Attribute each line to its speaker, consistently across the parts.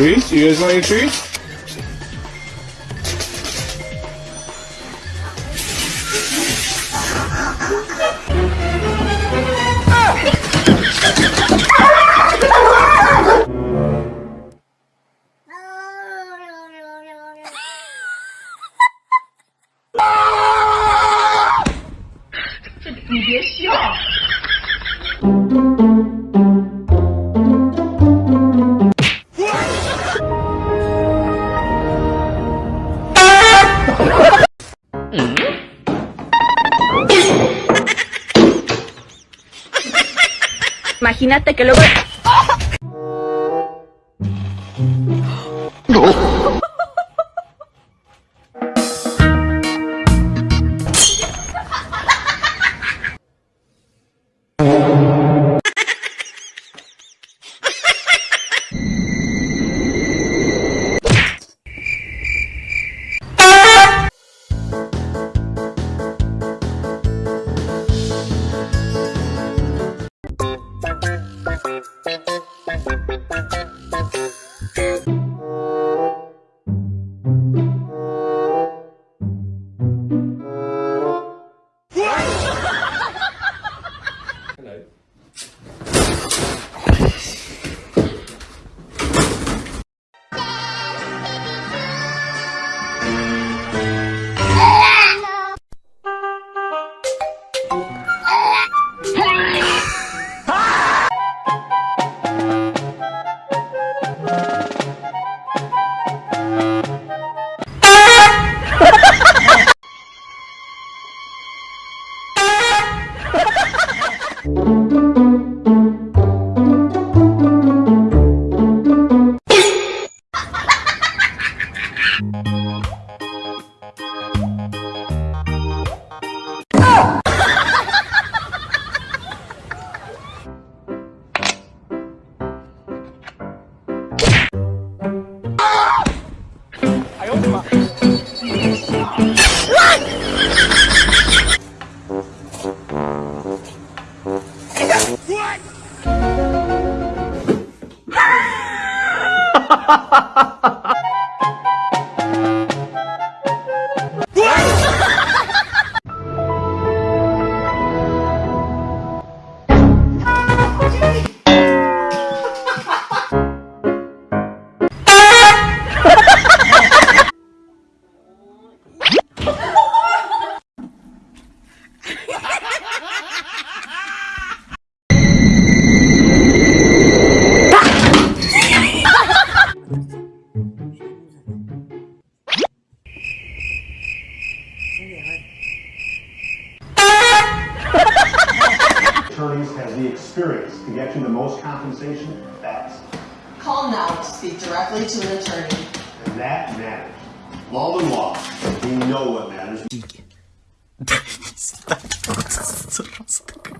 Speaker 1: treat? You guys want your You.
Speaker 2: Imagínate que luego...
Speaker 3: Call now to speak directly to an attorney.
Speaker 4: And that matters. Law and law, we know what matters.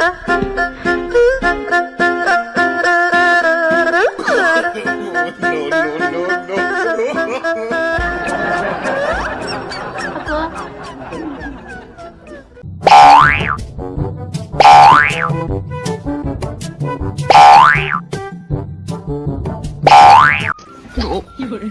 Speaker 1: 大哥。有
Speaker 4: 有人。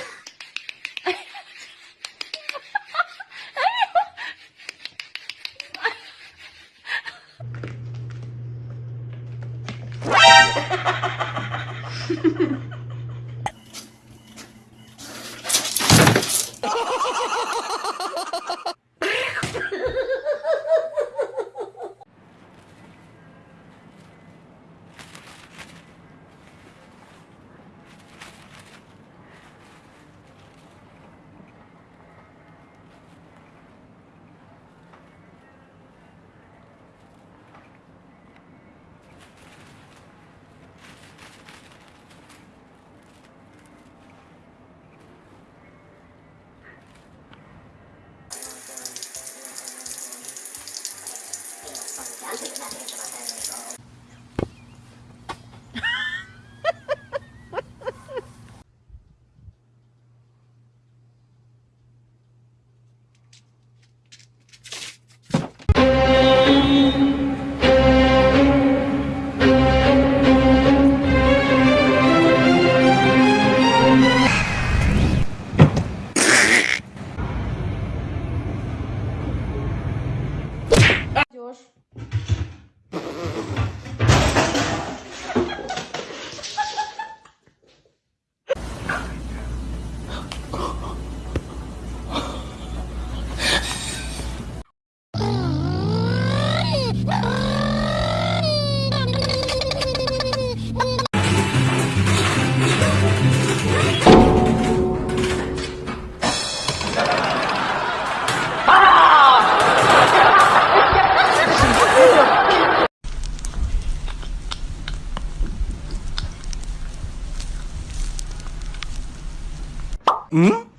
Speaker 4: Hmm?